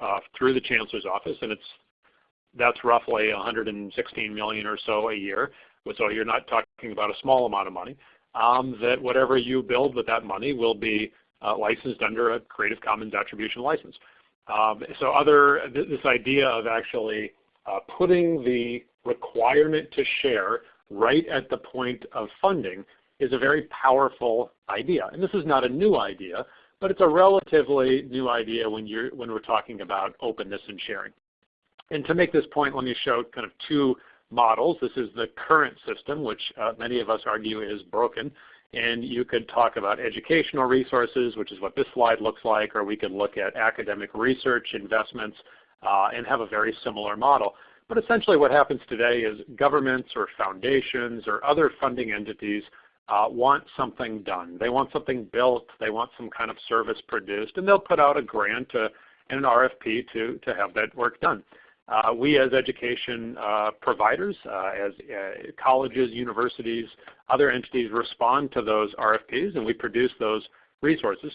uh, through the chancellor's office, and it's that's roughly 116 million or so a year. So you're not talking about a small amount of money. Um, that whatever you build with that money will be uh, licensed under a Creative Commons attribution license. Um, so other th this idea of actually uh, putting the requirement to share right at the point of funding is a very powerful idea. And this is not a new idea, but it's a relatively new idea when you're when we're talking about openness and sharing. And to make this point, let me show kind of two models. This is the current system, which uh, many of us argue is broken. And you could talk about educational resources, which is what this slide looks like, or we could look at academic research investments uh, and have a very similar model. But essentially what happens today is governments or foundations or other funding entities uh, want something done. They want something built. They want some kind of service produced. And they'll put out a grant to, and an RFP to, to have that work done. Uh, we as education uh, providers, uh, as uh, colleges, universities, other entities respond to those RFPs and we produce those resources.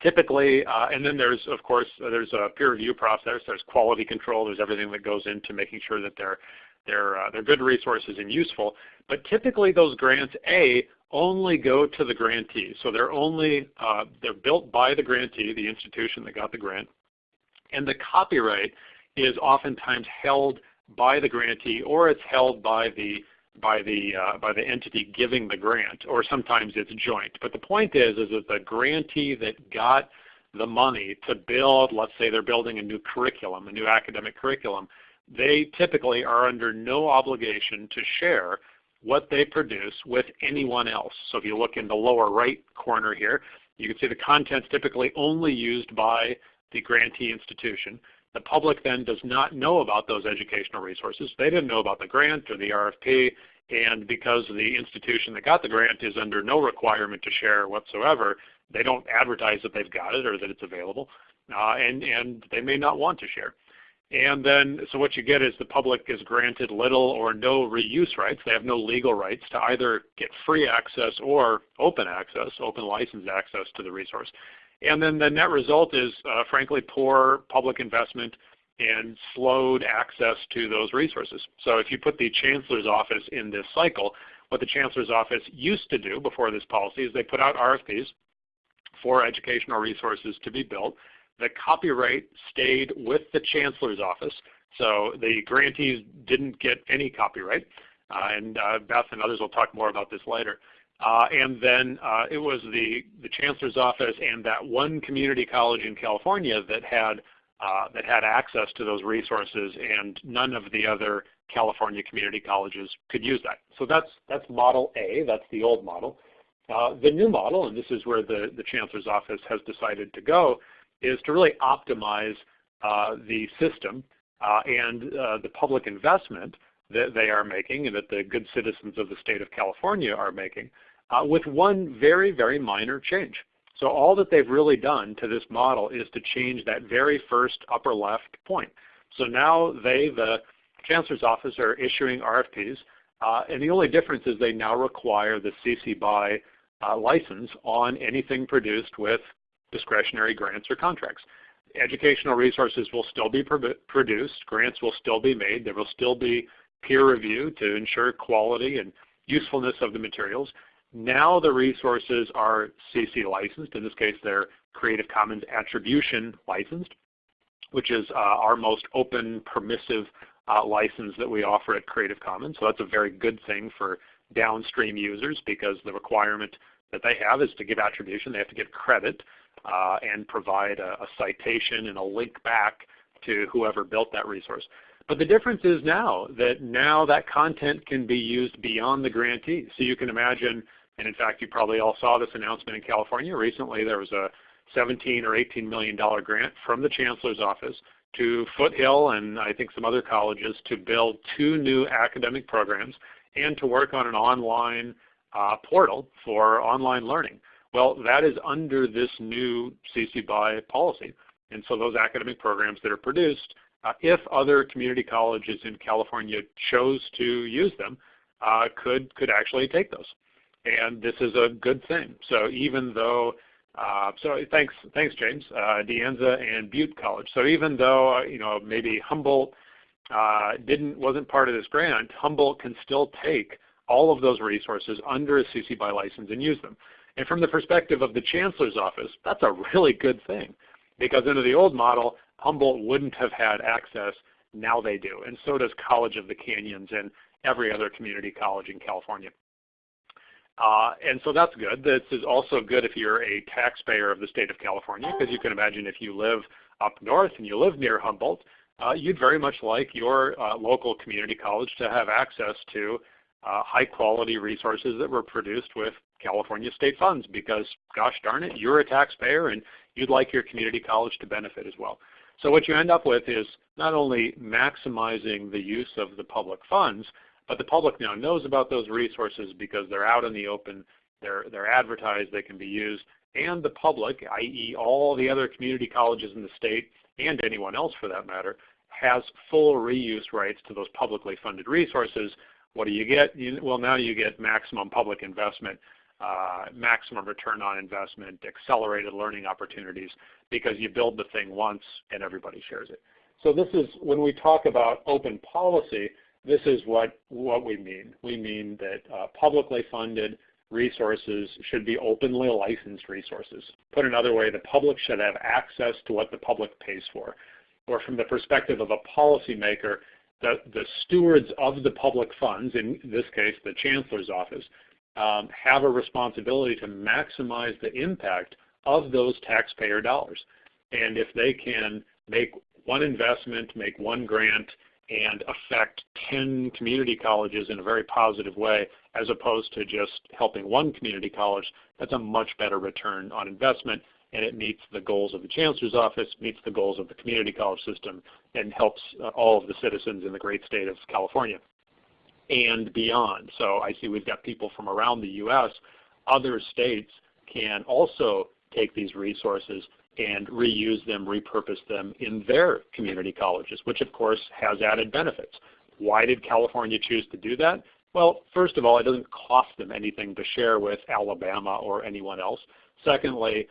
Typically, uh, and then there's of course there's a peer review process, there's quality control, there's everything that goes into making sure that they're they're, uh, they're good resources and useful. But typically those grants, A, only go to the grantee. So they're only, they're built by the grantee, the institution that got the grant. And the copyright is oftentimes held by the grantee or it's held by the by the uh, by the entity giving the grant or sometimes it's joint. But the point is is that the grantee that got the money to build, let's say they're building a new curriculum, a new academic curriculum, they typically are under no obligation to share what they produce with anyone else. So if you look in the lower right corner here, you can see the contents typically only used by the grantee institution. The public then does not know about those educational resources. They didn't know about the grant or the RFP, and because the institution that got the grant is under no requirement to share whatsoever, they don't advertise that they've got it or that it's available, uh, and, and they may not want to share. And then, so what you get is the public is granted little or no reuse rights. They have no legal rights to either get free access or open access, open license access to the resource. And then the net result is, uh, frankly, poor public investment and slowed access to those resources. So if you put the Chancellor's Office in this cycle, what the Chancellor's Office used to do before this policy is they put out RFPs for educational resources to be built. The copyright stayed with the Chancellor's Office, so the grantees didn't get any copyright. Uh, and uh, Beth and others will talk more about this later. Uh, and then uh, it was the, the chancellor's office and that one community college in California that had uh, that had access to those resources, and none of the other California community colleges could use that. So that's that's model A. That's the old model. Uh, the new model, and this is where the the chancellor's office has decided to go, is to really optimize uh, the system uh, and the public investment that they are making and that the good citizens of the state of California are making uh, with one very, very minor change. So all that they've really done to this model is to change that very first upper left point. So now they, the Chancellor's Office, are issuing RFPs, uh, and the only difference is they now require the CC BY uh, license on anything produced with discretionary grants or contracts. Educational resources will still be produced, grants will still be made, there will still be peer review to ensure quality and usefulness of the materials, now the resources are CC licensed. In this case, they're Creative Commons Attribution licensed, which is uh, our most open, permissive uh, license that we offer at Creative Commons. So that's a very good thing for downstream users because the requirement that they have is to give attribution. They have to give credit and provide a, a citation and a link back to whoever built that resource. But the difference is now that now that content can be used beyond the grantee. So you can imagine and in fact, you probably all saw this announcement in California recently. There was a 17 or 18 million dollar grant from the Chancellor's office to Foothill and I think some other colleges to build two new academic programs and to work on an online uh, portal for online learning. Well, that is under this new CC BY policy. And so those academic programs that are produced, uh, if other community colleges in California chose to use them, uh, could, could actually take those and this is a good thing. So even though Uh, so thanks, thanks, James. Uh, De Anza and Butte College. So even though uh, you know maybe Humboldt uh, didn't wasn't part of this grant, Humboldt can still take all of those resources under a CC BY license and use them. And from the perspective of the Chancellor's Office, that's a really good thing because under the old model, Humboldt wouldn't have had access. Now they do, and so does College of the Canyons and every other community college in California. Uh, and so that's good. This is also good if you're a taxpayer of the state of California, because you can imagine if you live up north and you live near Humboldt, uh, you'd very much like your uh, local community college to have access to uh, high quality resources that were produced with California state funds because gosh darn it, you're a taxpayer and you'd like your community college to benefit as well. So what you end up with is not only maximizing the use of the public funds, but the public now knows about those resources because they're out in the open, they're, they're advertised, they can be used, and the public, i.e. all the other community colleges in the state, and anyone else for that matter, has full reuse rights to those publicly funded resources. What do you get? You, well, now you get maximum public investment, uh, maximum return on investment, accelerated learning opportunities, because you build the thing once and everybody shares it. So this is, when we talk about open policy, this is what, what we mean. We mean that uh, publicly funded resources should be openly licensed resources. Put another way, the public should have access to what the public pays for. Or from the perspective of a policymaker, the, the stewards of the public funds, in this case the Chancellor's Office, um, have a responsibility to maximize the impact of those taxpayer dollars. And if they can make one investment, make one grant, and affect 10 community colleges in a very positive way as opposed to just helping one community college, that's a much better return on investment and it meets the goals of the Chancellor's Office, meets the goals of the community college system, and helps uh, all of the citizens in the great state of California and beyond. So I see we've got people from around the U.S. Other states can also take these resources and reuse them, repurpose them in their community colleges, which of course has added benefits. Why did California choose to do that? Well, first of all, it doesn't cost them anything to share with Alabama or anyone else. Secondly,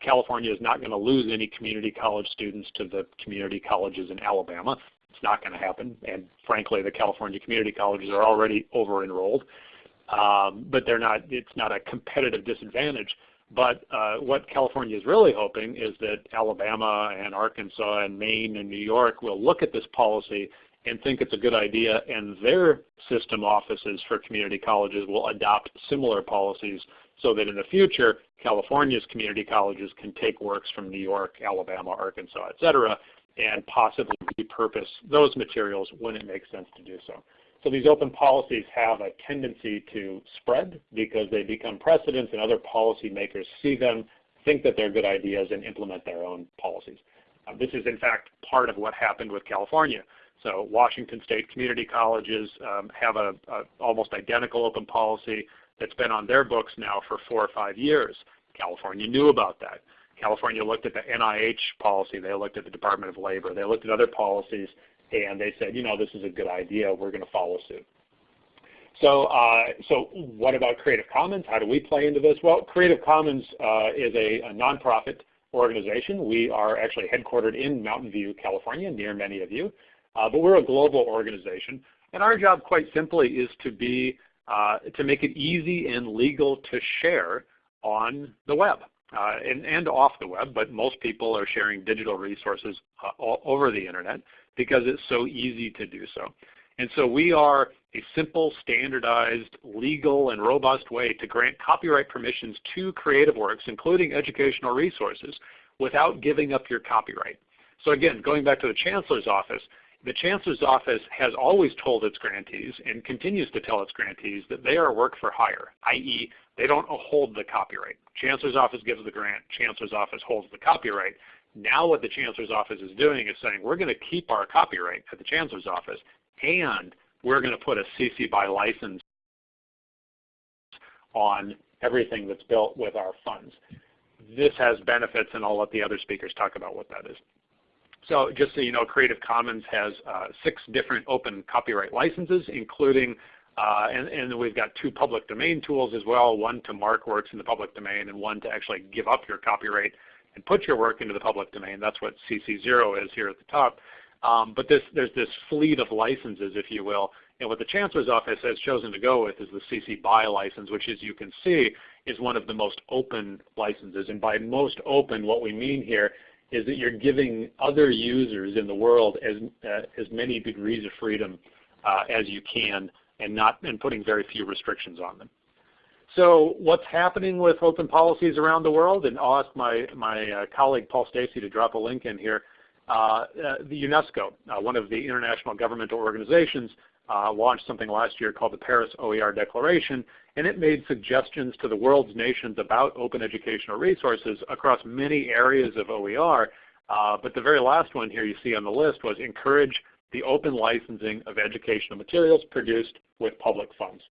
California is not going to lose any community college students to the community colleges in Alabama. It's not going to happen. And frankly, the California community colleges are already over-enrolled. Um, but they're not, it's not a competitive disadvantage. But uh, what California is really hoping is that Alabama and Arkansas and Maine and New York will look at this policy and think it's a good idea and their system offices for community colleges will adopt similar policies so that in the future California's community colleges can take works from New York, Alabama, Arkansas, et cetera, and possibly repurpose those materials when it makes sense to do so. So these open policies have a tendency to spread because they become precedents and other policymakers see them, think that they're good ideas, and implement their own policies. Uh, this is in fact part of what happened with California. So Washington State community colleges um, have a, a, almost identical open policy that's been on their books now for four or five years. California knew about that. California looked at the NIH policy. They looked at the Department of Labor. They looked at other policies and they said, you know, this is a good idea. We're going to follow suit. So, uh, so what about Creative Commons? How do we play into this? Well, Creative Commons uh, is a, a nonprofit organization. We are actually headquartered in Mountain View, California, near many of you. Uh, but we're a global organization. And our job, quite simply, is to be uh, to make it easy and legal to share on the web and, and, off the web. But most people are sharing digital resources uh, all over the internet because it's so easy to do so. And so we are a simple, standardized, legal, and robust way to grant copyright permissions to creative works, including educational resources, without giving up your copyright. So again, going back to the Chancellor's Office, the Chancellor's Office has always told its grantees and continues to tell its grantees that they are work for hire, i.e. they don't hold the copyright. Chancellor's Office gives the grant, Chancellor's Office holds the copyright. Now what the Chancellor's Office is doing is saying we're going to keep our copyright at the Chancellor's Office and we're going to put a CC BY license on everything that's built with our funds. This has benefits and I'll let the other speakers talk about what that is. So just so you know, Creative Commons has uh, six different open copyright licenses, including Uh, and, and we've got two public domain tools as well, one to mark works in the public domain and one to actually give up your copyright and put your work into the public domain. That's what CC0 is here at the top. Um, but this, there's this fleet of licenses, if you will. And what the Chancellor's Office has chosen to go with is the CC BY license, which as you can see is one of the most open licenses. And by most open, what we mean here is that you're giving other users in the world as, uh, as many degrees of freedom uh, as you can and not and putting very few restrictions on them. So what's happening with open policies around the world, and I'll ask my, my uh, colleague Paul Stacey to drop a link in here. Uh, uh, the UNESCO, uh, one of the international governmental organizations, uh, launched something last year called the Paris OER Declaration, and it made suggestions to the world's nations about open educational resources across many areas of OER. Uh, but the very last one here you see on the list was encourage the open licensing of educational materials produced with public funds.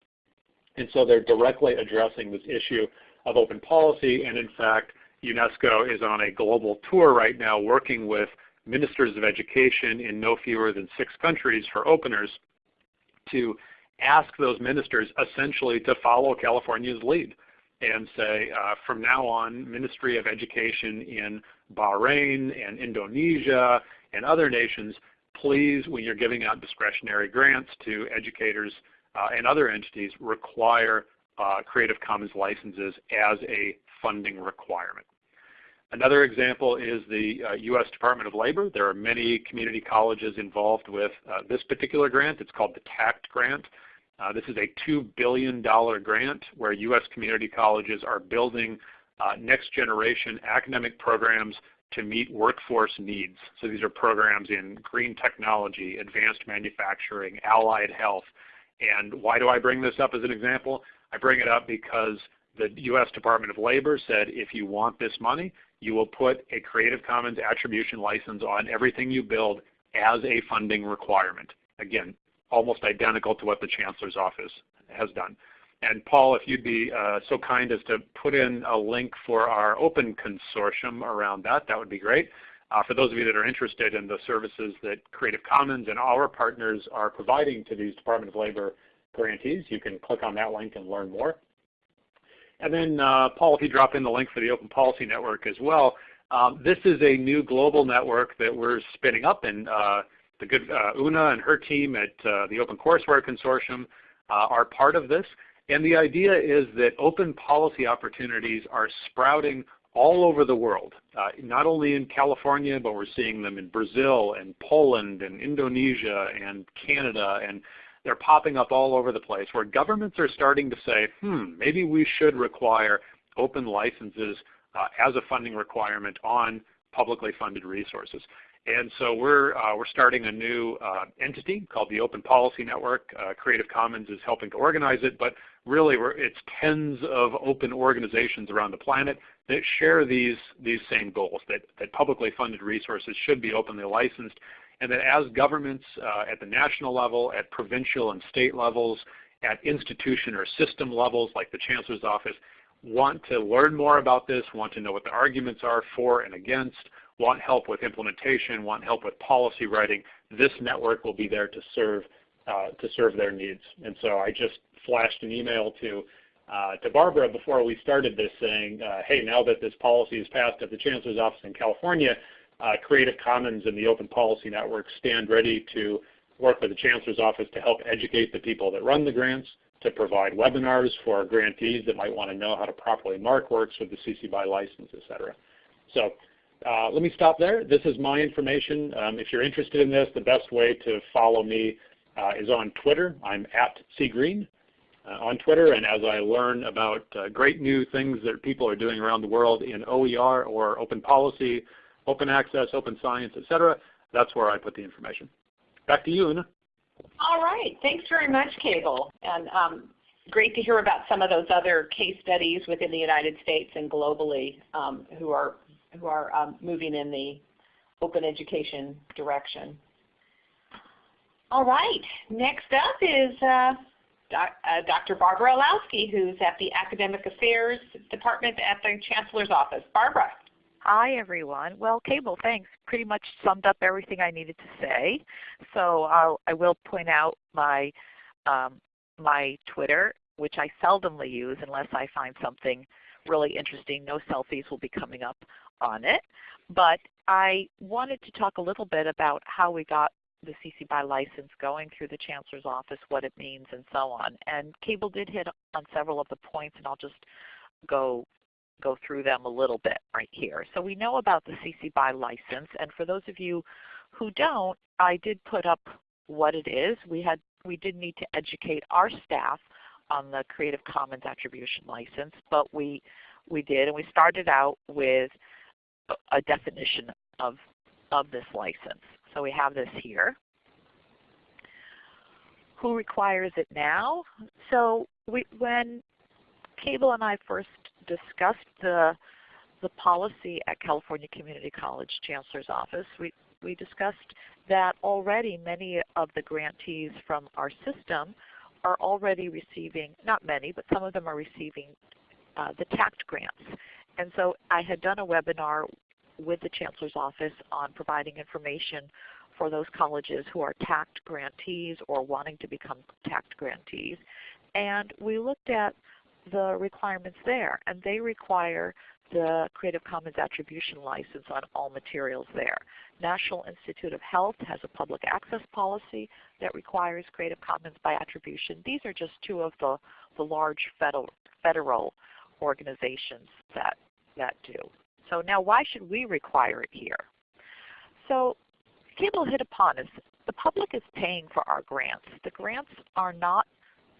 And so they're directly addressing this issue of open policy, and in fact, UNESCO is on a global tour right now working with ministers of education in no fewer than six countries for openers to ask those ministers essentially to follow California's lead and say uh, from now on Ministry of Education in Bahrain and Indonesia and other nations please, when you're giving out discretionary grants to educators uh, and other entities, require uh, Creative Commons licenses as a funding requirement. Another example is the uh, U.S. Department of Labor. There are many community colleges involved with uh, this particular grant. It's called the TAACCCT grant. Uh, this is a $2 billion grant where U.S. community colleges are building uh, next generation academic programs to meet workforce needs. So these are programs in green technology, advanced manufacturing, allied health. And why do I bring this up as an example? I bring it up because the U.S. Department of Labor said if you want this money, you will put a Creative Commons attribution license on everything you build as a funding requirement. Again, almost identical to what the Chancellor's Office has done. And Paul, if you'd be uh, so kind as to put in a link for our open consortium around that, that would be great. Uh, for those of you that are interested in the services that Creative Commons and our partners are providing to these Department of Labor grantees, you can click on that link and learn more. And then uh, Paul, if you drop in the link for the Open Policy Network as well, um, this is a new global network that we're spinning up and uh, the good uh, Una and her team at uh, the Open Courseware Consortium are part of this. And the idea is that open policy opportunities are sprouting all over the world, uh, not only in California, but we're seeing them in Brazil and Poland and Indonesia and Canada, and they're popping up all over the place where governments are starting to say, hmm, maybe we should require open licenses uh, as a funding requirement on publicly funded resources. And so we're, uh, we're starting a new uh, entity called the Open Policy Network. Uh, Creative Commons is helping to organize it, but really it's tens of open organizations around the planet that share these, these same goals, that, that publicly funded resources should be openly licensed, and that as governments uh, at the national level, at provincial and state levels, at institution or system levels like the Chancellor's Office, want to learn more about this, want to know what the arguments are for and against, want help with implementation, want help with policy writing, this network will be there to serve uh, to serve their needs. And so I just flashed an email to uh, to Barbara before we started this saying, uh, hey, now that this policy is passed at the Chancellor's Office in California, uh, Creative Commons and the Open Policy Network stand ready to work with the Chancellor's Office to help educate the people that run the grants, to provide webinars for grantees that might want to know how to properly mark works with the CC BY license, et cetera. So uh, let me stop there. This is my information. Um, if you're interested in this, the best way to follow me uh, is on Twitter. I'm at cgreen on Twitter, and as I learn about uh, great new things that people are doing around the world in OER or open policy, open access, open science, etc., that's where I put the information. Back to you, Una. All right. Thanks very much, Cable. And um, great to hear about some of those other case studies within the United States and globally um, who are who are um, moving in the open education direction. All right, next up is uh, doc, uh, Dr. Barbara Illowsky, who's at the Academic Affairs Department at the Chancellor's Office. Barbara. Hi everyone. Well, Cable, thanks. Pretty much summed up everything I needed to say. So I'll, I will point out my um, my Twitter, which I seldomly use unless I find something really interesting. No selfies will be coming up on it. But I wanted to talk a little bit about how we got the CC BY license going through the Chancellor's Office, what it means, and so on. And Cable did hit on several of the points, and I'll just go go through them a little bit right here. So we know about the CC BY license, and for those of you who don't, I did put up what it is. We had we did need to educate our staff on the Creative Commons Attribution License, but we we did, and we started out with a definition of of this license. So we have this here. Who requires it now? So we, when Cable and I first discussed the, the policy at California Community College Chancellor's Office, we, we discussed that already many of the grantees from our system are already receiving, not many, but some of them are receiving uh, the TAACCCT grants. And so I had done a webinar with the Chancellor's Office on providing information for those colleges who are TAACCCT grantees or wanting to become TAACCCT grantees. And we looked at the requirements there, and they require the Creative Commons Attribution License on all materials there. National Institute of Health has a public access policy that requires Creative Commons by attribution. These are just two of the, the large federal, federal organizations that, that do. So now why should we require it here? So Cable hit upon is the public is paying for our grants. The grants are not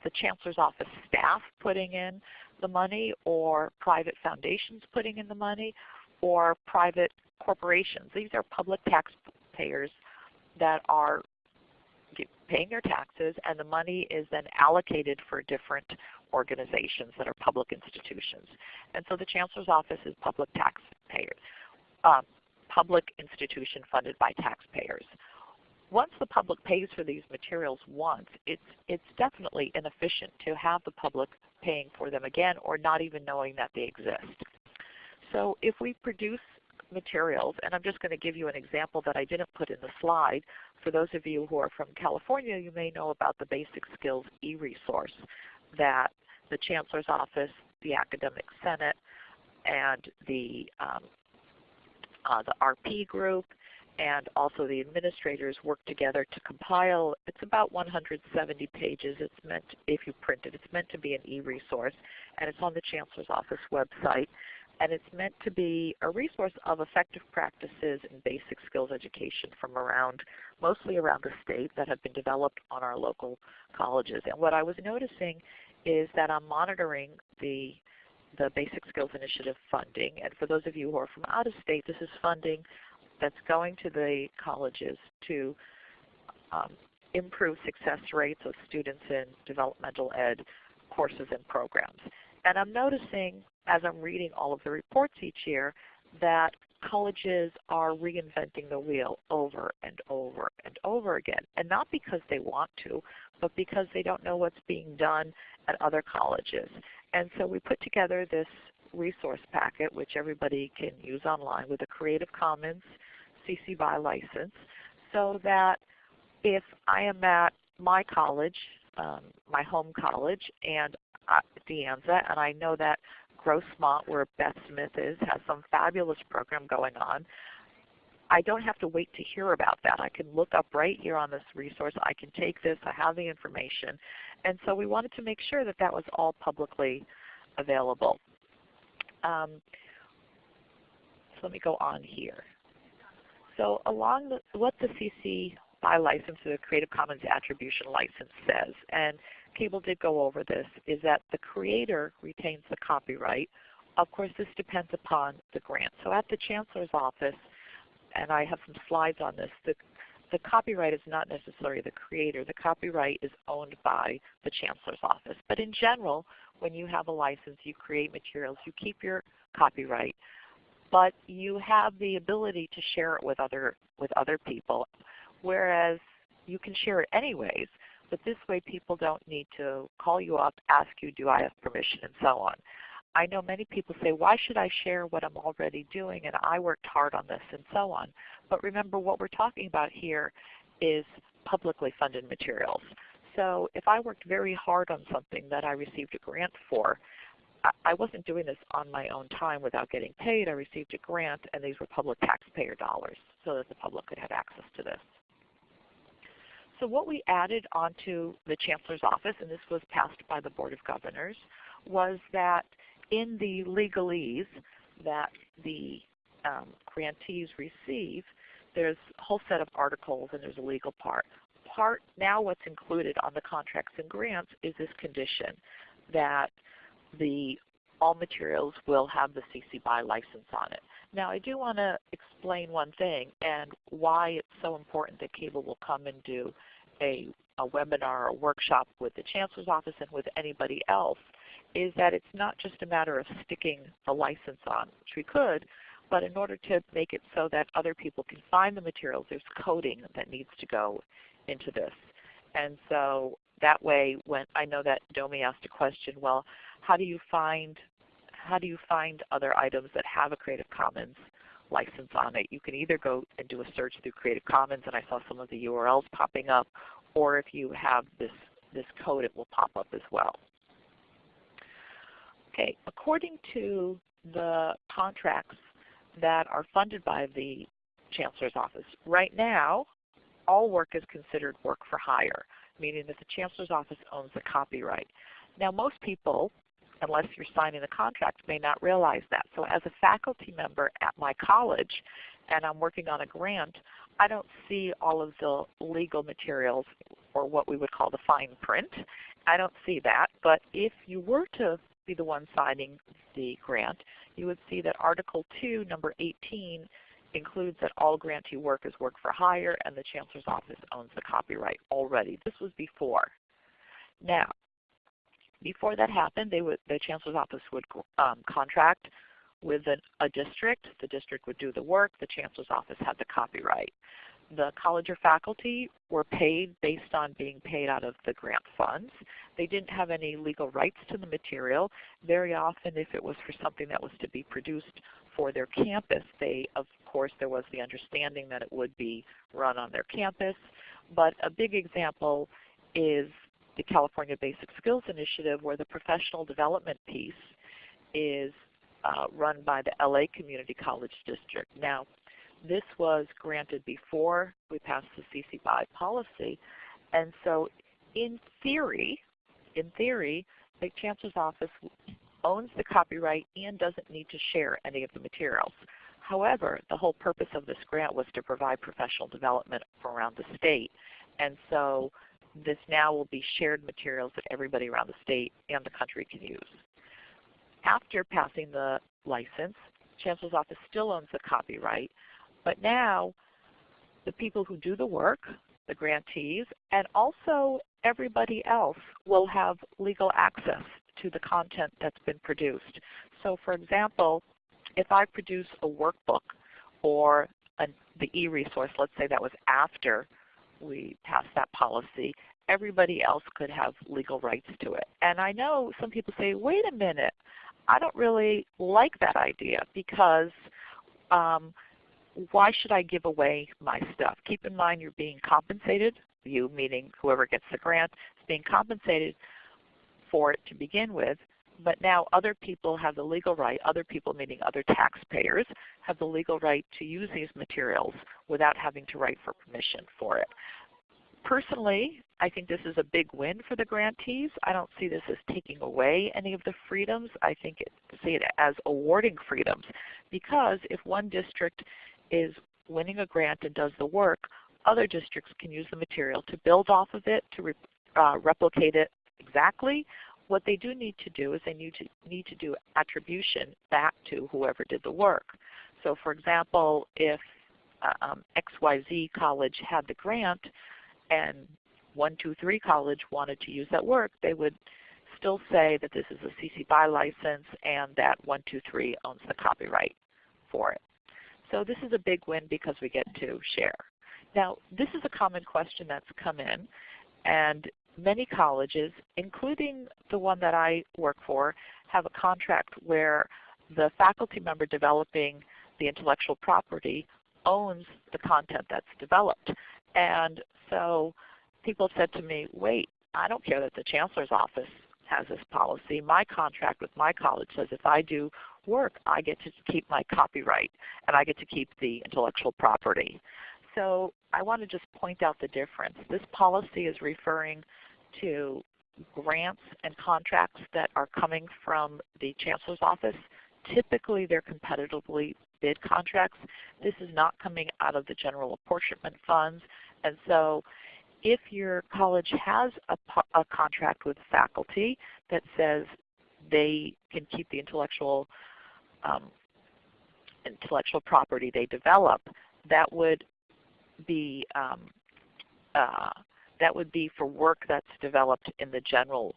the Chancellor's Office staff putting in the money or private foundations putting in the money or private corporations. These are public taxpayers that are paying their taxes and the money is then allocated for different organizations that are public institutions. And so the Chancellor's Office is public taxpayers, um, public institution funded by taxpayers. Once the public pays for these materials once, it's, it's definitely inefficient to have the public paying for them again or not even knowing that they exist. So if we produce materials, and I'm just going to give you an example that I didn't put in the slide. For those of you who are from California, you may know about the Basic Skills e-resource that the Chancellor's Office, the Academic Senate, and the, um, uh, the RP group, and also the administrators work together to compile. It's about 170 pages. It's meant, if you print it, it's meant to be an e-resource, and it's on the Chancellor's Office website and it's meant to be a resource of effective practices in basic skills education from around, mostly around the state that have been developed on our local colleges. And what I was noticing is that I'm monitoring the the Basic Skills Initiative funding. And for those of you who are from out of state, this is funding that's going to the colleges to um, improve success rates of students in developmental ed courses and programs. And I'm noticing as I'm reading all of the reports each year that colleges are reinventing the wheel over and over and over again. And not because they want to, but because they don't know what's being done at other colleges. And so we put together this resource packet which everybody can use online with a Creative Commons CC BY license so that if I am at my college, um, my home college, and uh, De Anza, and I know that Grossmont, where Beth Smith is, has some fabulous program going on. I don't have to wait to hear about that. I can look up right here on this resource. I can take this. I have the information. And so we wanted to make sure that that was all publicly available. Um, so let me go on here. So along the, what the CC BY license, the Creative Commons Attribution License says, and Cable did go over this, is that the creator retains the copyright. Of course, this depends upon the grant. So at the Chancellor's Office, and I have some slides on this, the, the copyright is not necessarily the creator. The copyright is owned by the Chancellor's Office. But in general, when you have a license, you create materials, you keep your copyright, but you have the ability to share it with other, with other people, whereas you can share it anyways. But this way people don't need to call you up, ask you, do I have permission, and so on. I know many people say, why should I share what I'm already doing and I worked hard on this and so on. But remember what we're talking about here is publicly funded materials. so if I worked very hard on something that I received a grant for, I, wasn't doing this on my own time without getting paid. I received a grant and these were public taxpayer dollars so that the public could have access to this. So what we added onto the Chancellor's Office, and this was passed by the Board of Governors, was that in the legalese that the um, grantees receive, there's a whole set of articles and there's a legal part. Part now what's included on the contracts and grants is this condition that the all materials will have the CC BY license on it. Now I do want to explain one thing and why it's so important that CABLE will come and do a, a webinar or workshop with the Chancellor's Office and with anybody else is that it's not just a matter of sticking the license on, which we could, but in order to make it so that other people can find the materials, there's coding that needs to go into this. And so that way, when I know that Domi asked a question, well, how do you find how do you find other items that have a Creative Commons license on it? You can either go and do a search through Creative Commons, and I saw some of the URLs popping up, or if you have this, this code, it will pop up as well. Okay, according to the contracts that are funded by the Chancellor's Office, right now all work is considered work for hire, meaning that the Chancellor's Office owns the copyright. Now most people, unless you're signing a contract, may not realize that. So as a faculty member at my college, and I'm working on a grant, I don't see all of the legal materials or what we would call the fine print. I don't see that. But if you were to be the one signing the grant, you would see that Article 2, number 18, includes that all grantee work is work for hire and the Chancellor's Office owns the copyright already. This was before. Now, before that happened, they would, the Chancellor's Office would um, contract with an, a district. The district would do the work. The Chancellor's Office had the copyright the college or faculty were paid based on being paid out of the grant funds. They didn't have any legal rights to the material. Very often if it was for something that was to be produced for their campus, they of course there was the understanding that it would be run on their campus. But a big example is the California Basic Skills Initiative where the professional development piece is uh, run by the LA Community College District. Now this was granted before we passed the CC BY policy. And so in theory, in theory, the Chancellor's Office owns the copyright and doesn't need to share any of the materials. However, the whole purpose of this grant was to provide professional development around the state. And so this now will be shared materials that everybody around the state and the country can use. After passing the license, Chancellor's Office still owns the copyright, but now the people who do the work, the grantees, and also everybody else will have legal access to the content that's been produced. So for example, if I produce a workbook or an, the e-resource, let's say that was after we passed that policy, everybody else could have legal rights to it. And I know some people say, wait a minute, I don't really like that idea because um, why should I give away my stuff? Keep in mind you're being compensated, you meaning whoever gets the grant is being compensated for it to begin with, but now other people have the legal right, other people meaning other taxpayers, have the legal right to use these materials without having to write for permission for it. Personally, I think this is a big win for the grantees. I don't see this as taking away any of the freedoms. I think it, see it as awarding freedoms because if one district is winning a grant and does the work, other districts can use the material to build off of it, to re, uh, replicate it exactly. What they do need to do is they need to, need to do attribution back to whoever did the work. So for example, if uh, um, XYZ college had the grant and 123 college wanted to use that work, they would still say that this is a CC BY license and that 123 owns the copyright for it. So this is a big win because we get to share. Now this is a common question that's come in and many colleges, including the one that I work for, have a contract where the faculty member developing the intellectual property owns the content that's developed. And so people said to me, wait, I don't care that the Chancellor's office has this policy. My contract with my college says if I do work, I get to keep my copyright and I get to keep the intellectual property. So I want to just point out the difference. This policy is referring to grants and contracts that are coming from the Chancellor's office. Typically they're competitively bid contracts. This is not coming out of the general apportionment funds. And so if your college has a, a contract with faculty that says they can keep the intellectual um, intellectual property they develop, that would be um, uh, that would be for work that's developed in the general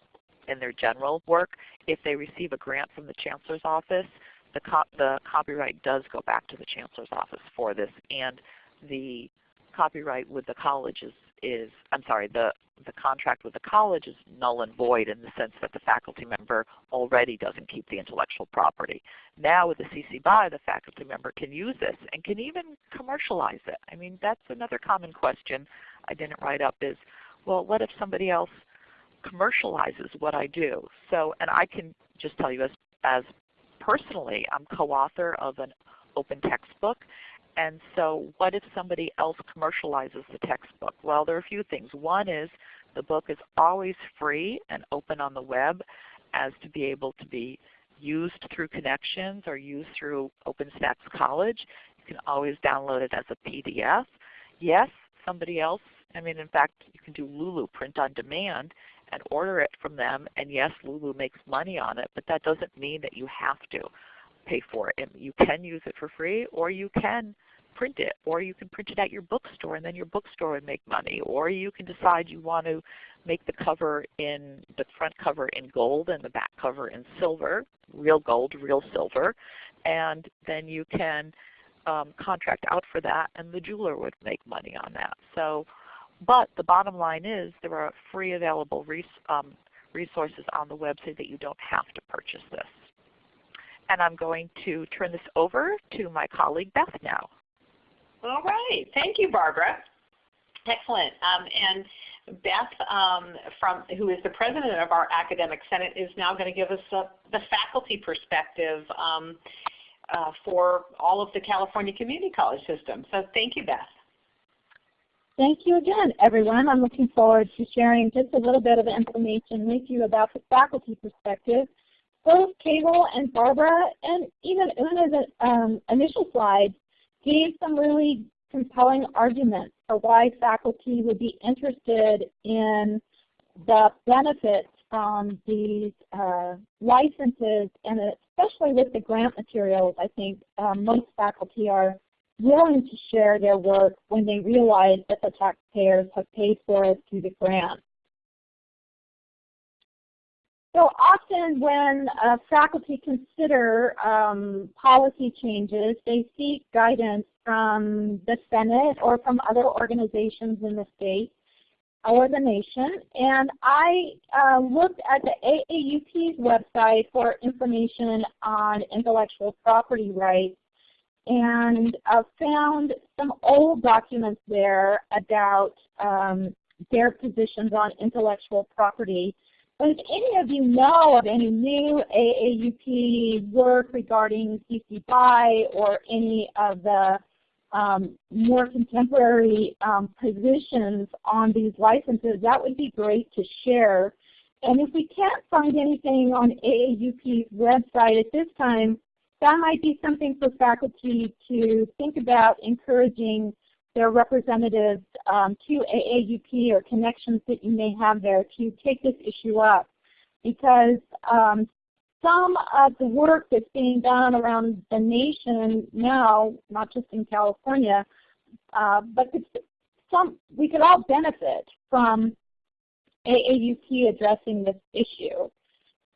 in their general work. If they receive a grant from the Chancellor's office, the, co the copyright does go back to the Chancellor's office for this, and the copyright with the college is, is I'm sorry, the, the contract with the college is null and void in the sense that the faculty member already doesn't keep the intellectual property. Now with the CC BY, the faculty member can use this and can even commercialize it. I mean, that's another common question I didn't write up is, well, what if somebody else commercializes what I do? So, and I can just tell you as, as personally, I'm co-author of an open textbook. And so what if somebody else commercializes the textbook? Well, there are a few things. One is the book is always free and open on the web as to be able to be used through Connexions or used through OpenStax College. You can always download it as a PDF. Yes, somebody else, I mean in fact you can do Lulu print on demand and order it from them. And yes, Lulu makes money on it, but that doesn't mean that you have to pay for it. you can use it for free, or you can print it, or you can print it at your bookstore, and then your bookstore would make money. Or you can decide you want to make the cover in the front cover in gold and the back cover in silver, real gold, real silver, and then you can um, contract out for that, and the jeweler would make money on that. So but the bottom line is there are free available res um, resources on the website that you don't have to purchase this. And I'm going to turn this over to my colleague Beth now. All right. Thank you, Barbara. Excellent. Um, and Beth, um, from, who is the president of our Academic Senate, is now going to give us a, the faculty perspective um, uh, for all of the California Community College system. So thank you, Beth. Thank you again, everyone. I'm looking forward to sharing just a little bit of information with you about the faculty perspective. Both Cable and Barbara, and even Una's um, initial slides, gave some really compelling arguments for why faculty would be interested in the benefits from these uh, licenses, and especially with the grant materials, I think um, most faculty are willing to share their work when they realize that the taxpayers have paid for it through the grant. So often when uh, faculty consider um, policy changes, they seek guidance from the Senate or from other organizations in the state or the nation. And I uh, looked at the AAUP's website for information on intellectual property rights and uh, found some old documents there about um, their positions on intellectual property. If any of you know of any new AAUP work regarding CC BY or any of the um, more contemporary um, positions on these licenses, that would be great to share. And if we can't find anything on AAUP's website at this time, that might be something for faculty to think about encouraging their representatives um, to AAUP or connections that you may have there to take this issue up. Because um, some of the work that's being done around the nation now, not just in California, uh, but some, we could all benefit from AAUP addressing this issue.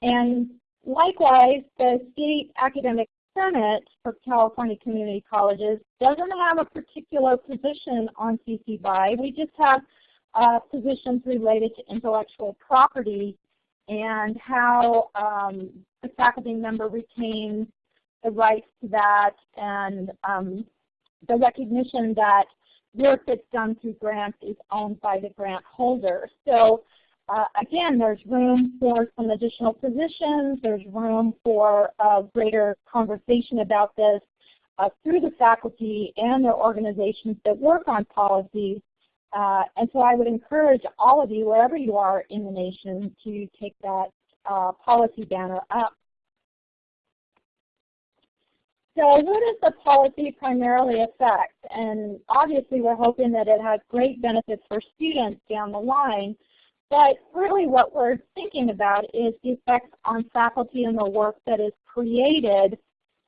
And Likewise, the State Academic Senate for California Community Colleges doesn't have a particular position on CC BY. We just have uh, positions related to intellectual property and how um, the faculty member retains the rights to that and um, the recognition that work that's done through grants is owned by the grant holder. So uh, again, there's room for some additional positions. There's room for uh, greater conversation about this uh, through the faculty and their organizations that work on policy. Uh, and so I would encourage all of you, wherever you are in the nation, to take that uh, policy banner up. So what does the policy primarily affect? And obviously we're hoping that it has great benefits for students down the line, but really what we're thinking about is the effects on faculty and the work that is created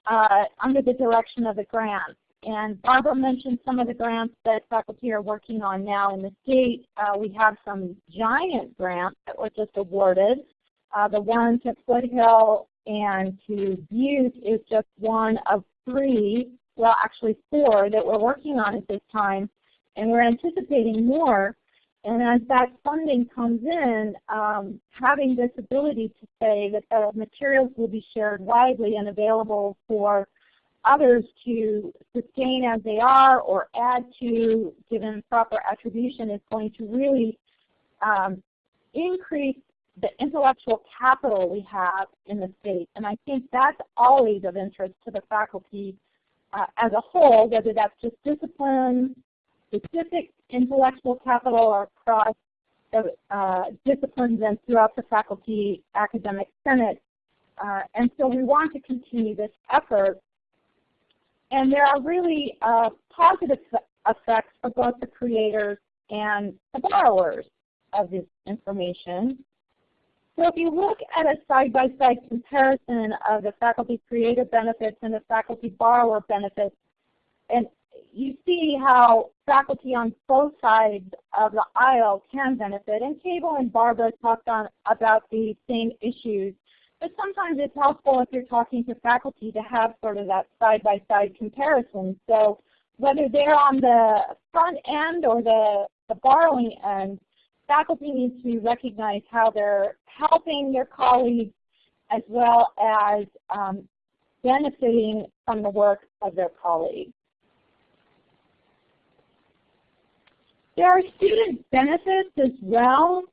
uh, under the direction of the grants. And Barbara mentioned some of the grants that faculty are working on now in the state. Uh, we have some giant grants that were just awarded. Uh, the one to Foothill and to Butte is just one of three, well actually four, that we're working on at this time. And we're anticipating more. And as that funding comes in, um, having this ability to say that the materials will be shared widely and available for others to sustain as they are or add to given proper attribution is going to really um, increase the intellectual capital we have in the state. And I think that's always of interest to the faculty uh, as a whole, whether that's just discipline, specific intellectual capital across uh, disciplines and throughout the faculty academic senate. Uh, and so we want to continue this effort. And there are really uh, positive effects for both the creators and the borrowers of this information. So if you look at a side-by-side -side comparison of the faculty creator benefits and the faculty borrower benefits, and you see how faculty on both sides of the aisle can benefit. And Cable and Barbara talked on about the same issues. But sometimes it's helpful if you're talking to faculty to have sort of that side-by-side -side comparison. So whether they're on the front end or the, the borrowing end, faculty needs to recognize how they're helping their colleagues as well as um, benefiting from the work of their colleagues. There are student benefits as well.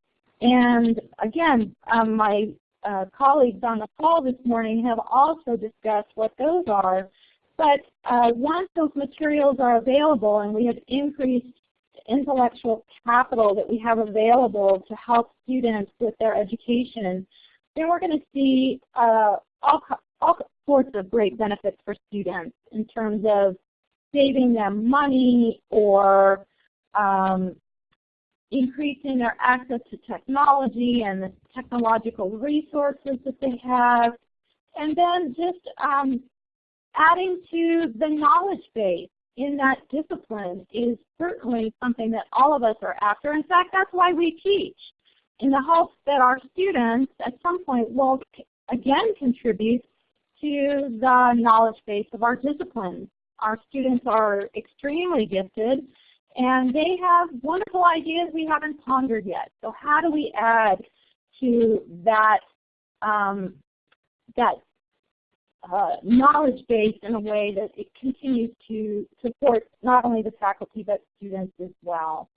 And again, um, my uh, colleagues on the call this morning have also discussed what those are. But uh, once those materials are available and we have increased intellectual capital that we have available to help students with their education, then we're going to see uh, all, all sorts of great benefits for students in terms of saving them money or um, increasing their access to technology and the technological resources that they have, and then just um, adding to the knowledge base in that discipline is certainly something that all of us are after. In fact, that's why we teach, in the hopes that our students at some point will again contribute to the knowledge base of our discipline. Our students are extremely gifted and they have wonderful ideas we haven't pondered yet. So how do we add to that, um, that uh, knowledge base in a way that it continues to support not only the faculty but students as well.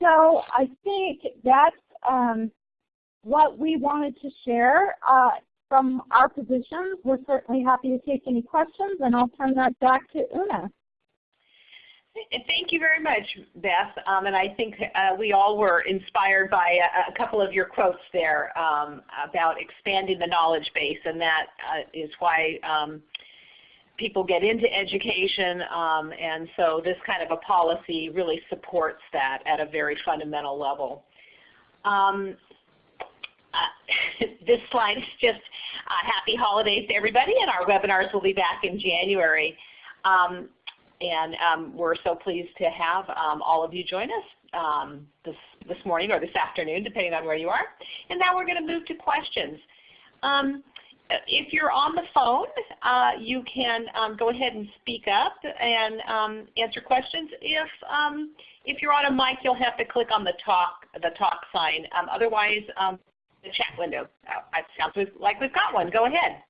So I think that's um, what we wanted to share uh, from our positions. We're certainly happy to take any questions and I'll turn that back to Una. Thank you very much, Beth. Um, and I think uh, we all were inspired by a, a couple of your quotes there um, about expanding the knowledge base, and that uh, is why um, people get into education. Um, and so this kind of a policy really supports that at a very fundamental level. Um, uh, this slide is just happy holidays to everybody, and our webinars will be back in January. Um, and um, we're so pleased to have um, all of you join us um, this, this morning or this afternoon, depending on where you are. And now we're going to move to questions. Um, if you're on the phone, uh, you can um, go ahead and speak up and um, answer questions. If, if you're on a mic, you'll have to click on the talk, the talk sign. otherwise, the chat window. Uh, sounds like we've got one. Go ahead.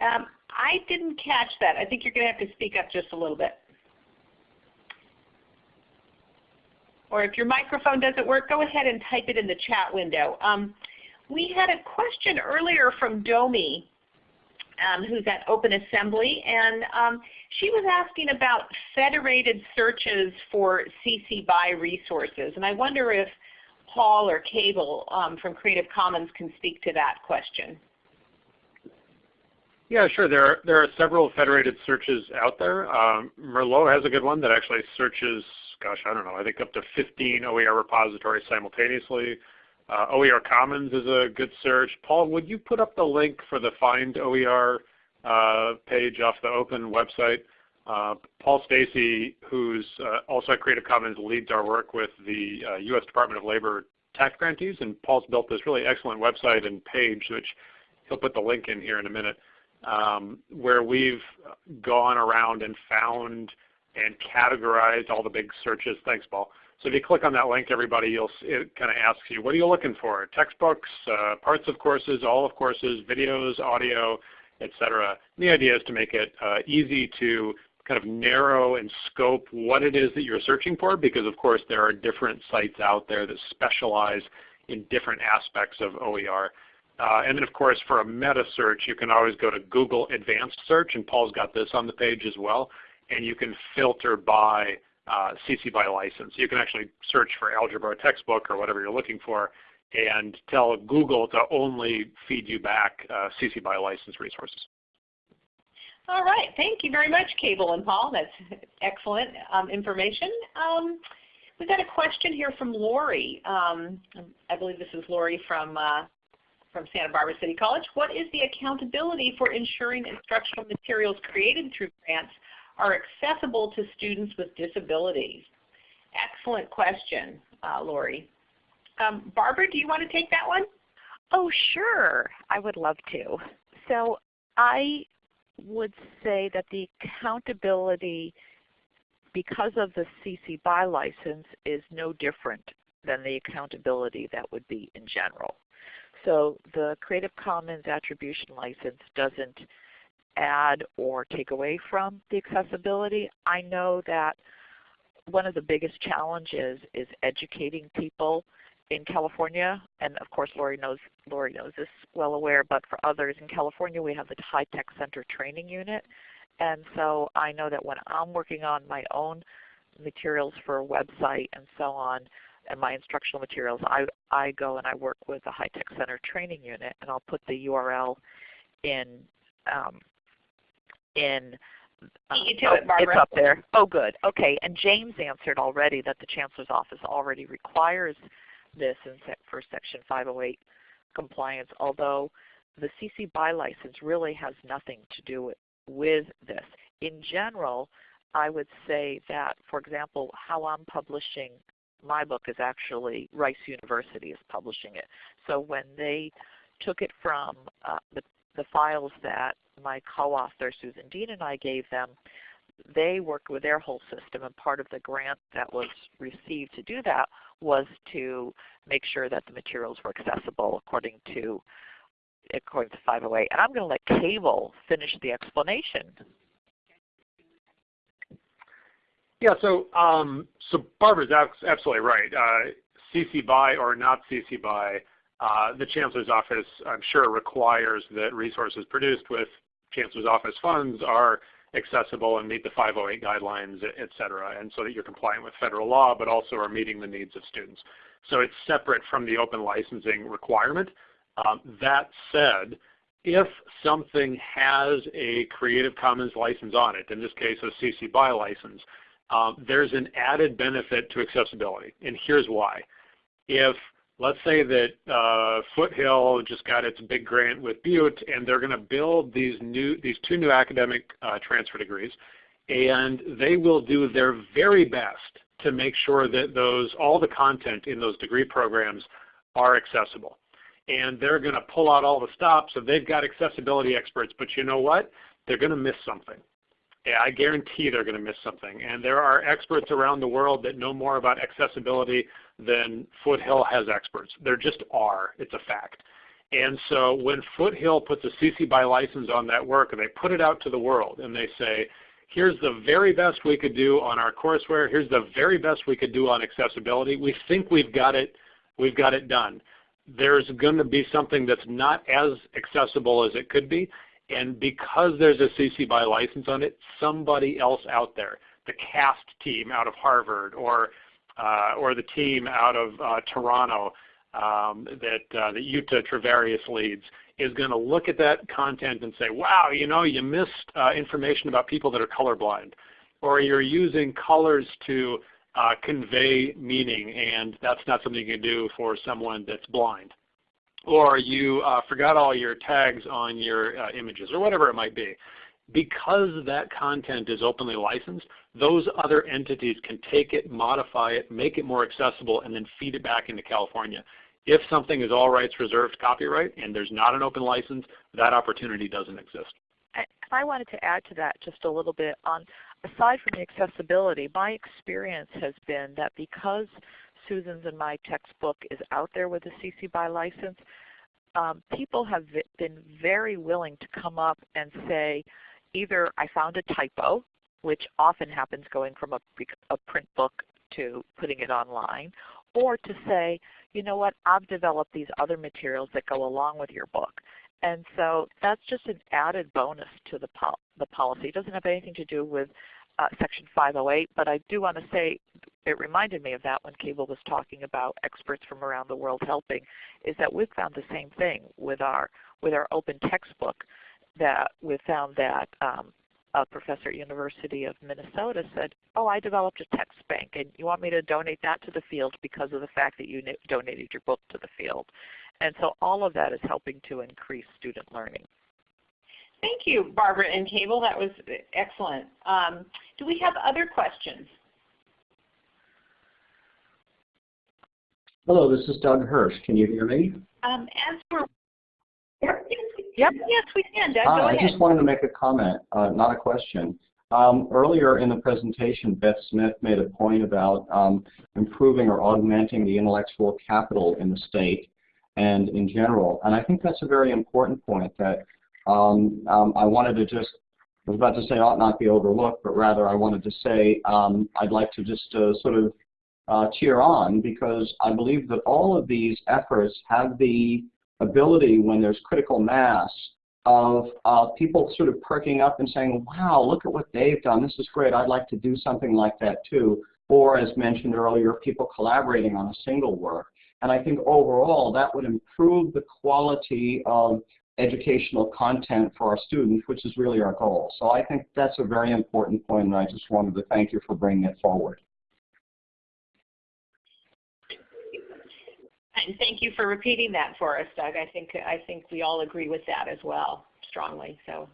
Um, I didn't catch that. I think you're going to have to speak up just a little bit. or if your microphone doesn't work, go ahead and type it in the chat window. Um, we had a question earlier from Domi, um, who's at Open Assembly, and um, she was asking about federated searches for CC BY resources. And I wonder if Paul or Cable um, from Creative Commons can speak to that question. Yeah, sure. There are, there are several federated searches out there. Um, Merlot has a good one that actually searches, gosh, I don't know, I think up to 15 OER repositories simultaneously. Uh, OER Commons is a good search. Paul, would you put up the link for the Find OER uh, page off the open website? Uh, Paul Stacey, who's uh, also at Creative Commons, leads our work with the U.S. Uh, Department of Labor TAACCCT grantees, and Paul's built this really excellent website and page, which he'll put the link in here in a minute, um, where we've gone around and found and categorized all the big searches. Thanks, Paul. So if you click on that link, everybody, you'll, it kind of asks you, what are you looking for? Textbooks, uh, parts of courses, all of courses, videos, audio, etc. The idea is to make it uh, easy to kind of narrow and scope what it is that you're searching for because of course there are different sites out there that specialize in different aspects of OER. Uh, and then of course for a meta search you can always go to Google Advanced Search and Paul's got this on the page as well and you can filter by uh, CC BY license. You can actually search for algebra textbook or whatever you're looking for and tell Google to only feed you back uh, CC BY license resources. All right, thank you very much, Cable and Paul. That's excellent um, information. Um, we've got a question here from Lori. Um, I believe this is Lori from, uh, from Santa Barbara City College. What is the accountability for ensuring instructional materials created through grants are accessible to students with disabilities? Excellent question, uh, Lori. Um, Barbara, do you want to take that one? Oh, sure. I would love to. So I would say that the accountability because of the CC BY license is no different than the accountability that would be in general. So the Creative Commons Attribution License doesn't add or take away from the accessibility. I know that one of the biggest challenges is educating people in California, and of course Lori knows, Lori knows this well aware, but for others in California we have the High Tech Center Training Unit. And so I know that when I'm working on my own materials for a website and so on, and my instructional materials, I, I go and I work with the High Tech Center Training Unit, and I'll put the URL in um, in uh, it, it's up there. Oh, good. Okay. And James answered already that the Chancellor's Office already requires this in for Section 508 compliance, although the CC BY license really has nothing to do with, with this. In general, I would say that, for example, how I'm publishing my book is actually Rice University is publishing it. So when they took it from uh, the, the files that my co-author Susan Dean and I gave them, they worked with their whole system and part of the grant that was received to do that was to make sure that the materials were accessible according to according to 508. And I'm going to let Cable finish the explanation. Yeah, so um, so Barbara's absolutely right. Uh, CC BY or not CC BY, uh, the Chancellor's Office, I'm sure, requires that resources produced with Chancellor's Office funds are accessible and meet the 508 guidelines, et cetera, and so that you're compliant with federal law, but also are meeting the needs of students. So it's separate from the open licensing requirement. Um, that said, if something has a Creative Commons license on it, in this case a CC BY license, um, there's an added benefit to accessibility, and here's why. If let's say that uh, Foothill just got its big grant with Butte, and they're going to build these new these two new academic uh, transfer degrees, and they will do their very best to make sure that those all the content in those degree programs are accessible. And they're going to pull out all the stops, so they've got accessibility experts, but you know what? They're going to miss something. I guarantee they're going to miss something. And there are experts around the world that know more about accessibility than Foothill has experts. There just are. It's a fact. And so when Foothill puts a CC BY license on that work and they put it out to the world and they say, here's the very best we could do on our courseware, here's the very best we could do on accessibility. We think we've got it, we've got it done. There's going to be something that's not as accessible as it could be, and because there's a CC BY license on it, somebody else out there, the CAST team out of Harvard or, uh, or the team out of uh, Toronto um, that, uh, that Jutta Treviranus leads, is going to look at that content and say, wow, you know, you missed uh, information about people that are colorblind. Or you're using colors to uh, convey meaning and that's not something you can do for someone that's blind. Or you uh, forgot all your tags on your uh, images or whatever it might be. Because that content is openly licensed, those other entities can take it, modify it, make it more accessible, and then feed it back into California. If something is all rights reserved copyright and there's not an open license, that opportunity doesn't exist. I wanted to add to that just a little bit on aside from the accessibility, my experience has been that because Susan's and my textbook is out there with a CC BY license, um, people have been very willing to come up and say, either I found a typo, which often happens going from a, a print book to putting it online, or to say, you know what, I've developed these other materials that go along with your book. And so that's just an added bonus to the, pol the policy. It doesn't have anything to do with uh, Section 508, but I do want to say it reminded me of that when Cable was talking about experts from around the world helping, is that we've found the same thing with our, with our open textbook that we found that um, a professor at University of Minnesota said, oh, I developed a text bank and you want me to donate that to the field because of the fact that you donated your book to the field. And so all of that is helping to increase student learning. Thank you, Barbara and Cable. That was excellent. Um, do we have other questions? Hello, this is Doug Hirsch. Can you hear me? Um, as we're Yep. Yes, we can. Doug, go I ahead. just wanted to make a comment, uh, not a question. Um, earlier in the presentation, Beth Smith made a point about um, improving or augmenting the intellectual capital in the state and in general. And I think that's a very important point that um, um I wanted to just, I was about to say ought not be overlooked, but rather I wanted to say um, I'd like to just uh, sort of uh, cheer on because I believe that all of these efforts have the ability when there's critical mass of uh, people sort of perking up and saying, wow, look at what they've done. This is great. I'd like to do something like that too. Or as mentioned earlier, people collaborating on a single work. And I think overall that would improve the quality of educational content for our students, which is really our goal. So I think that's a very important point, and I just wanted to thank you for bringing it forward. And thank you for repeating that for us, Doug. I think I think we all agree with that as well, strongly. So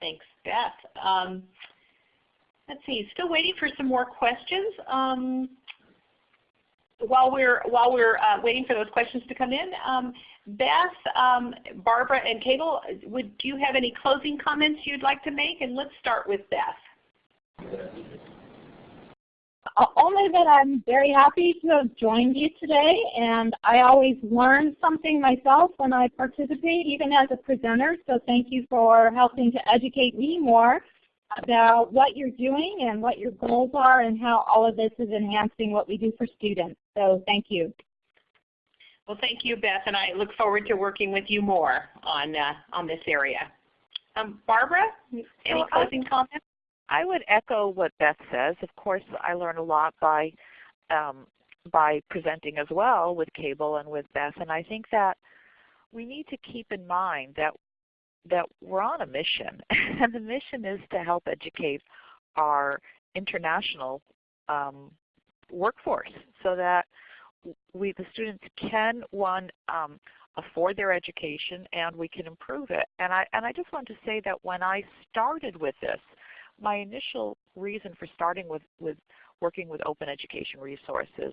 thanks, Beth. Um, let's see, still waiting for some more questions. Um, while we're while we're uh, waiting for those questions to come in, um, Beth, um, Barbara, and Cable, would do you have any closing comments you'd like to make? And let's start with Beth. Only that I'm very happy to have joined you today, and I always learn something myself when I participate, even as a presenter. So thank you for helping to educate me more about what you're doing and what your goals are and how all of this is enhancing what we do for students. So thank you. Well, thank you, Beth, and I look forward to working with you more on uh, on this area. Um, Barbara, any closing comments? I would echo what Beth says. Of course, I learn a lot by um, by presenting as well with Cable and with Beth, and I think that we need to keep in mind that that we're on a mission, and the mission is to help educate our international um, workforce so that we the students can one um, afford their education and we can improve it. And I and I just want to say that when I started with this, my initial reason for starting with, with working with open education resources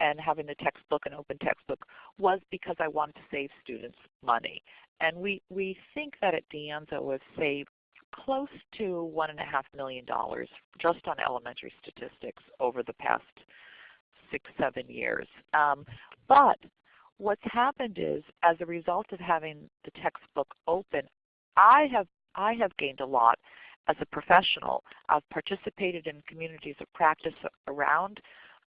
and having the textbook and open textbook was because I wanted to save students money. And we, we think that at De Anza we've saved close to $1.5 million just on elementary statistics over the past six, seven years. Um, but what's happened is as a result of having the textbook open, I have, I have gained a lot as a professional. I've participated in communities of practice around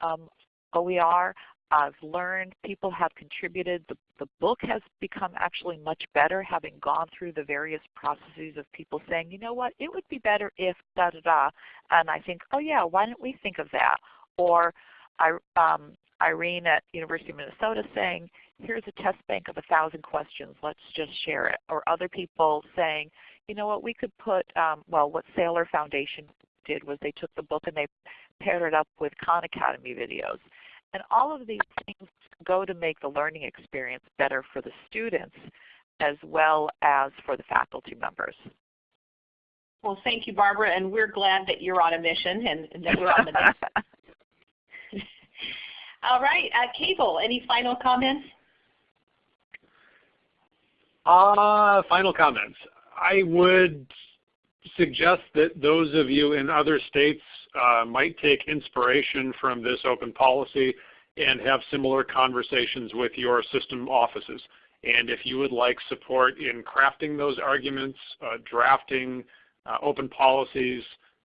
um, OER. I've learned, people have contributed. The, the book has become actually much better having gone through the various processes of people saying, you know what, it would be better if da da da. And I think, oh yeah, why don't we think of that? Or um, Irene at University of Minnesota saying, here's a test bank of a thousand questions, let's just share it. Or other people saying, you know what, we could put, um, well what Saylor Foundation did was they took the book and they paired it up with Khan Academy videos. And all of these things go to make the learning experience better for the students as well as for the faculty members. Well, thank you, Barbara, and we're glad that you're on a mission and, and that we're on the mission. All right, uh, Cable, any final comments? Uh, final comments. I would suggest that those of you in other states uh, might take inspiration from this open policy and have similar conversations with your system offices. And if you would like support in crafting those arguments, uh, drafting uh, open policies,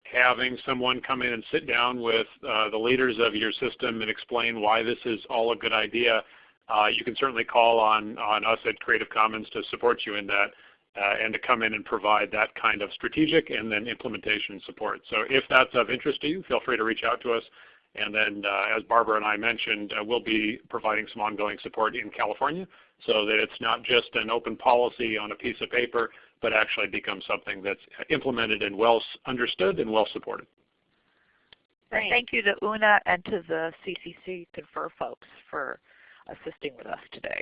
having someone come in and sit down with uh, the leaders of your system and explain why this is all a good idea, uh, you can certainly call on, on us at Creative Commons to support you in that uh, and to come in and provide that kind of strategic and then implementation support. So if that's of interest to you, feel free to reach out to us. And then uh, as Barbara and I mentioned, uh, we'll be providing some ongoing support in California so that it's not just an open policy on a piece of paper, but actually become something that's implemented and well understood and well supported. Great. Thank you to Una and to the CCC Confer folks for assisting with us today.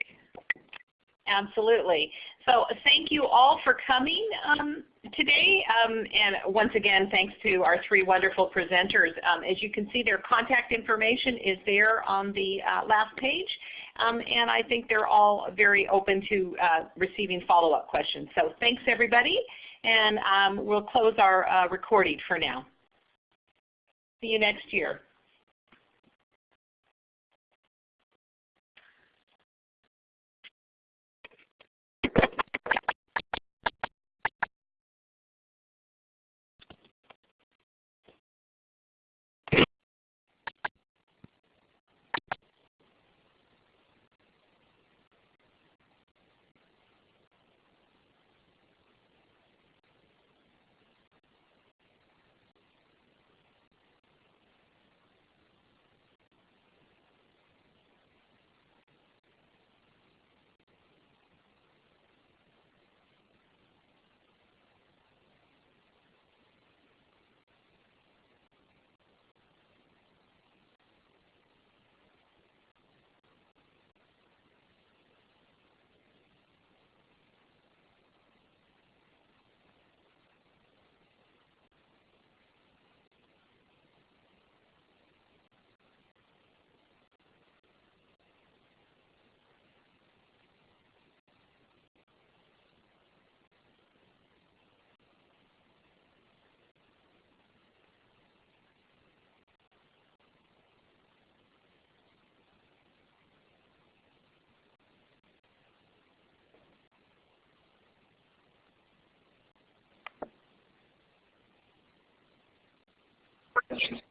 Absolutely. So thank you all for coming um, today. Um, and once again, thanks to our three wonderful presenters. Um, as you can see, their contact information is there on the uh, last page. Um, and I think they're all very open to uh, receiving follow-up questions. So thanks everybody. And um, we'll close our uh, recording for now. See you next year. Ugh.